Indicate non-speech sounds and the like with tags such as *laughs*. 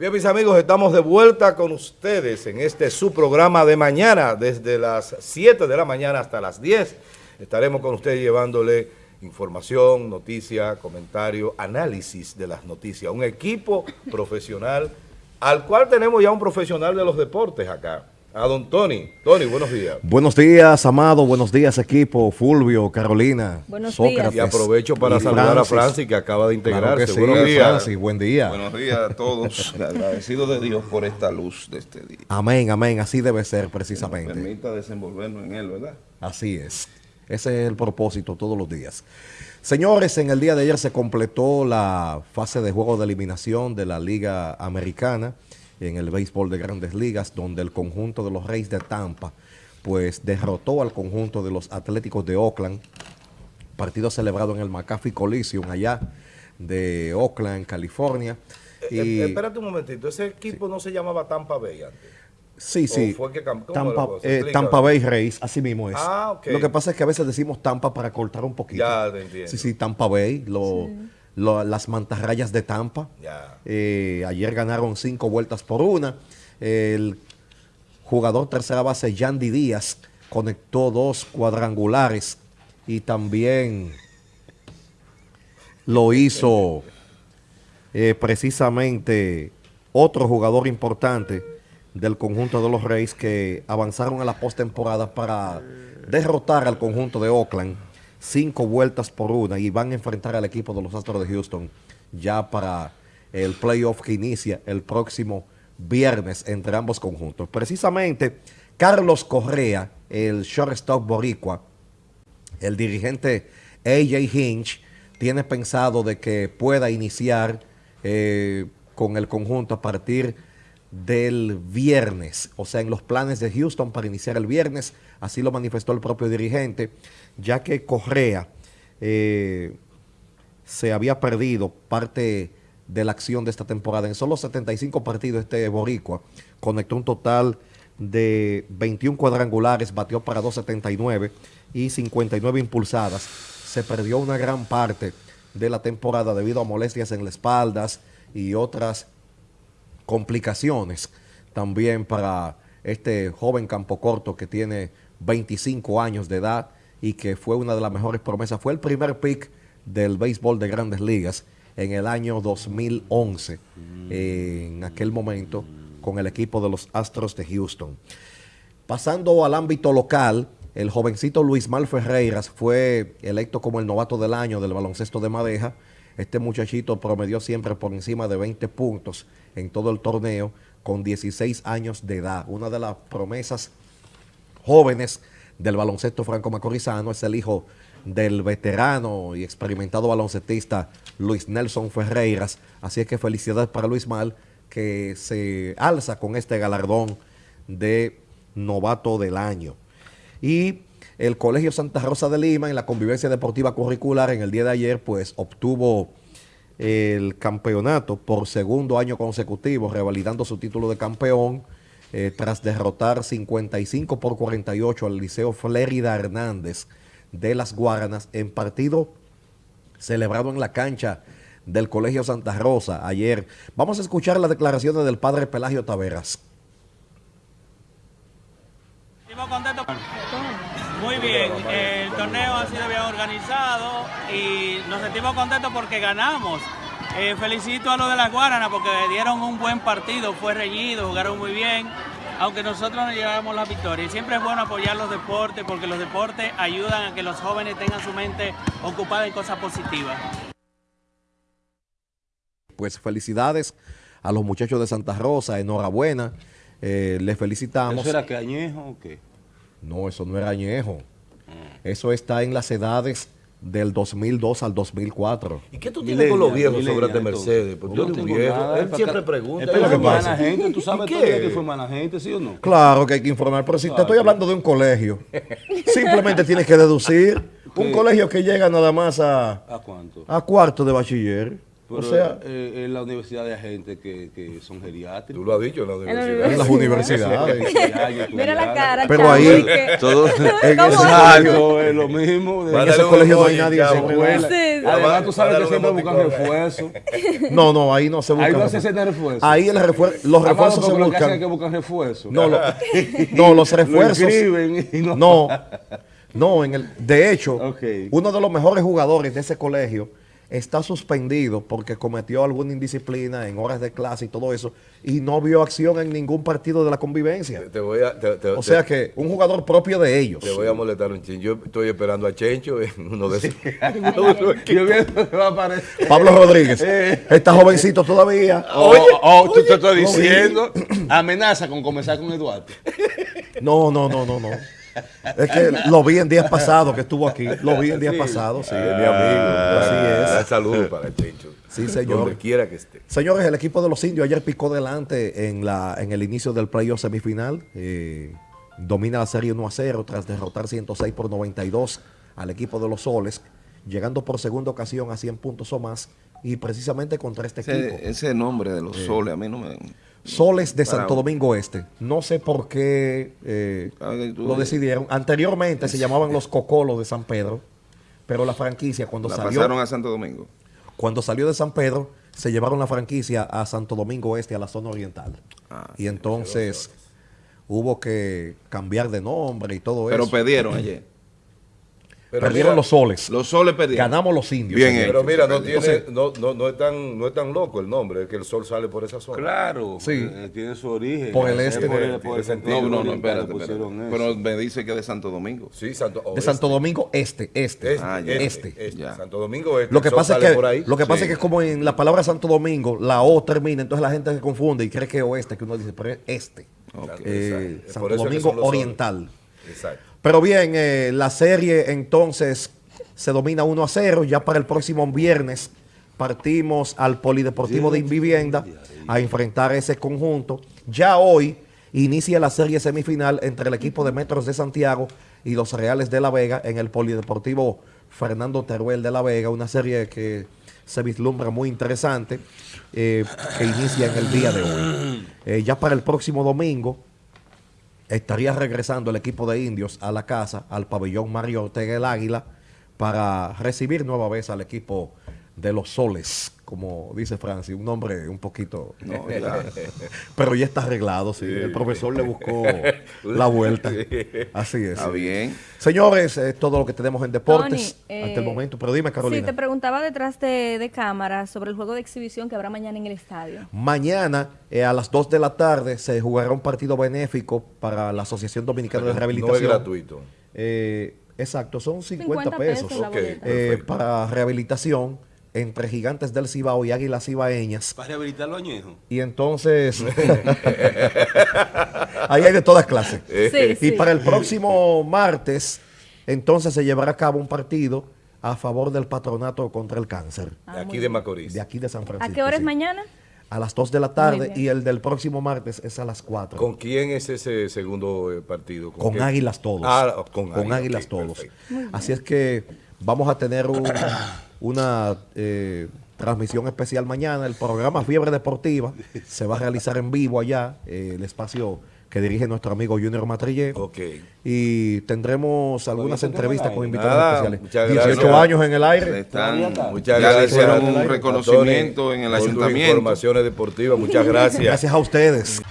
Bien, mis amigos, estamos de vuelta con ustedes en este su programa de mañana, desde las 7 de la mañana hasta las 10. Estaremos con ustedes llevándole información, noticia, comentario, análisis de las noticias. Un equipo profesional, al cual tenemos ya un profesional de los deportes acá. A don Tony. Tony, buenos días. Buenos días, Amado. Buenos días, equipo. Fulvio, Carolina, Buenos Sócrates. Y aprovecho para y saludar a Francis. Que acaba de Claro integrarse. que sí, buenos días. Francis, buen día. Buenos días a todos. *laughs* Agradecido de Dios por esta luz de este día. Amén, amén. Así debe ser Nos precisamente. permita desenvolvernos en él, ¿verdad? Así es. Ese es el propósito todos los días. Señores, en el día de ayer se completó la fase de juego de eliminación de la Liga Americana en el béisbol de grandes ligas, donde el conjunto de los Reyes de Tampa pues derrotó al conjunto de los Atléticos de Oakland, partido celebrado en el McAfee Coliseum allá de Oakland, California. Eh, eh, espérate un momentito, ese equipo no se llamaba Tampa Bay antes. Sí, sí. ¿O fue que cam- cómo Tampa, eh. Tampa Bay Rays, así mismo es. Ah, ok. Lo que pasa es que a veces decimos Tampa para cortar un poquito. Ya, te entiendo. Sí, sí, Tampa Bay, lo- lo- las mantarrayas de Tampa. Eh, ayer ganaron cinco vueltas por una. El jugador tercera base, Yandy Díaz, conectó dos cuadrangulares y también lo hizo eh, precisamente otro jugador importante del conjunto de los Reyes que avanzaron a la postemporada para derrotar al conjunto de Oakland cinco vueltas por una y van a enfrentar al equipo de los Astros de Houston ya para el playoff que inicia el próximo viernes entre ambos conjuntos. Precisamente Carlos Correa, el shortstop boricua, el dirigente AJ Hinch tiene pensado de que pueda iniciar eh, con el conjunto a partir del viernes, o sea, en los planes de Houston para iniciar el viernes, así lo manifestó el propio dirigente, ya que Correa eh, se había perdido parte de la acción de esta temporada. En solo 75 partidos este Boricua conectó un total de 21 cuadrangulares, batió para 279 y 59 impulsadas. Se perdió una gran parte de la temporada debido a molestias en las espaldas y otras complicaciones también para este joven campo corto que tiene 25 años de edad y que fue una de las mejores promesas. Fue el primer pick del béisbol de grandes ligas en el año 2011, eh, en aquel momento, con el equipo de los Astros de Houston. Pasando al ámbito local, el jovencito Luis Mal Ferreiras fue electo como el novato del año del baloncesto de Madeja. Este muchachito promedió siempre por encima de 20 puntos en todo el torneo con 16 años de edad. Una de las promesas jóvenes del baloncesto franco-macorizano es el hijo del veterano y experimentado baloncetista Luis Nelson Ferreiras. Así es que felicidades para Luis Mal que se alza con este galardón de novato del año. Y el Colegio Santa Rosa de Lima en la convivencia deportiva curricular en el día de ayer pues obtuvo el campeonato por segundo año consecutivo, revalidando su título de campeón eh, tras derrotar 55 por 48 al Liceo Flérida Hernández de las Guaranas en partido celebrado en la cancha del Colegio Santa Rosa ayer. Vamos a escuchar las declaraciones del padre Pelagio Taveras. Estamos contentos. Muy bien, el torneo ha sido bien organizado y nos sentimos contentos porque ganamos. Eh, felicito a los de las Guaranas porque dieron un buen partido, fue reñido, jugaron muy bien, aunque nosotros no llevamos la victoria. Y siempre es bueno apoyar los deportes porque los deportes ayudan a que los jóvenes tengan su mente ocupada en cosas positivas. Pues felicidades a los muchachos de Santa Rosa, enhorabuena, eh, les felicitamos. ¿Eso era que añejo o qué? No, eso no era añejo. Eso está en las edades del 2002 al 2004. ¿Y qué tú tienes con los viejos sobre este Mercedes? Porque yo no un tengo viejo. nada, Él siempre pregunta. Es ¿qué para es lo que formar pasa? a la gente, tú sabes ¿Y todo el día qué? que forman a la gente, ¿sí o no? Claro que hay que informar, pero si te estoy hablando de un colegio, simplemente tienes que deducir *laughs* un ¿Qué? colegio que llega nada más a, ¿A cuánto? a cuarto de bachiller. Pero, sea- eh, en la universidad hay gente que, que son Tú geriátricos. lo has dicho en la En universidad. las universidades. *laughs* Mira la cara, Pero chavo, ahí- que- Todo, *laughs* En Exacto, es lo mismo. de- en Mándale ese un colegio no hay nadie escuela. Sí, sí. Además, tú sabes que siempre buscan refuerzo. *laughs* No, no, ahí no se busca. Ahí no se refuerzo. siente refuerzo. Ahí el refuer- los refuerzos se porque lo que hacen es que buscan. buscan refuerzo. No, lo- no, los Lo refuerzos. no. No, no, en el, de hecho, uno de los mejores jugadores de ese colegio está suspendido porque cometió alguna indisciplina en horas de clase y todo eso y no vio acción en ningún partido de la convivencia. Te voy a, te, te- O sea que un jugador propio de ellos. te voy a molestar un chin. Yo estoy esperando a Chencho en uno de esos. *laughs* Pablo Rodríguez, está jovencito todavía. *laughs* Oh, oh, tú te estoy diciendo. Amenaza con comenzar con Eduardo. No, no, no, no, no. Es que lo vi en días pasados que estuvo aquí. Lo vi en días Sí. pasados, sí. Es mi amigo. Así es. Saludos para Chencho. Sí, señor. Donde quiera que esté. Señores, el equipo de los indios ayer picó delante en, la, en el inicio del playoff semifinal. Eh, domina la serie 1 a 0 tras derrotar 106 por 92 al equipo de los soles, llegando por segunda ocasión a 100 puntos o más. Y precisamente contra este equipo. Ese, ese nombre de los soles a mí no me... Soles de Santo Domingo Este. No sé por qué eh, lo decidieron. Anteriormente se llamaban los Cocolos de San Pedro, pero la franquicia cuando La salió pasaron a Santo Domingo. cuando salió de San Pedro se llevaron la franquicia a Santo Domingo Este, a la zona oriental. Ah, y entonces hubo que cambiar de nombre y todo Pero eso. perdieron ayer. *clears throat* Pero Perdieron mira- los soles. Los soles perdieron. Ganamos los indios. Bien señor. hecho. Pero mira, no, Entonces- tiene, no, no, no, es tan, no es tan loco el nombre, es que el sol sale por esa zona. Claro. Sí. eh, tiene su origen. Por el Es este. Por el, por el sentido. No, no, no, espérate, espérate. Pero me dice que de Santo Domingo. Sí, Santo, De Santo Domingo Este, este. Este, Ah, ya. este, Este. este. Ya. Santo Domingo este. Lo que pasa es que por ahí. lo que pasa Sí. es que como en la palabra Santo Domingo la O termina, entonces la gente se confunde y cree que es oeste, que uno dice, pero es este. Ok. Eh. Santo es Domingo. Oriental. Exacto. Pero bien, eh, la serie entonces se domina 1 a 0. Ya para el próximo viernes partimos al Polideportivo de Invivienda a enfrentar ese conjunto. Ya hoy inicia la serie semifinal entre el equipo de Metros de Santiago y los Reales de La Vega en el Polideportivo Fernando Teruel de La Vega. Una serie que se vislumbra muy interesante eh, que inicia en el día de hoy. Eh, ya para el próximo domingo estaría regresando el equipo de indios a la casa, al pabellón Mario Ortega el Águila, para recibir nueva vez al equipo de los soles, como dice Francis, un nombre un poquito... No, *laughs* ya. Pero ya está arreglado, sí. El profesor le buscó la vuelta. Así es. Está bien. Señores, es todo lo que tenemos en deportes Tony, eh, hasta el momento. Pero dime, Sí, Carolina. te preguntaba detrás de, de cámara sobre el juego de exhibición que habrá mañana en el estadio. Mañana eh, a las 2 de la tarde se jugará un partido benéfico para la Asociación Dominicana de No Rehabilitación. es gratuito. Eh, exacto, son 50, 50 pesos, pesos la Ok. boleta. eh, Perfecto. para rehabilitación entre Gigantes del Cibao y Águilas Cibaeñas. Para rehabilitar los añejos. Y entonces, *laughs* *laughs* ahí hay de todas clases. Sí, Y sí. para el próximo martes, entonces se llevará a cabo un partido a favor del patronato contra el cáncer. Ah, de aquí de. Macorís. De aquí de San Francisco. ¿A qué hora es sí. mañana? A las 2 de la tarde y el del próximo martes es a las 4. ¿Con quién es ese segundo eh, partido? Con? Águilas todos. Ah, con, con Águilas, todos. Así es que vamos a tener un- *coughs* una eh, transmisión especial mañana. El programa Fiebre Deportiva se va a realizar en vivo allá, eh, el espacio que dirige nuestro amigo Junior Matrillé. Ok. Y tendremos algunas entrevistas con invitados Nada, especiales. muchas 18 gracias. años en el aire. Están, Muchas ya le gracias. hicieron un reconocimiento en el ayuntamiento. informaciones deportivas. Muchas gracias. Gracias a ustedes.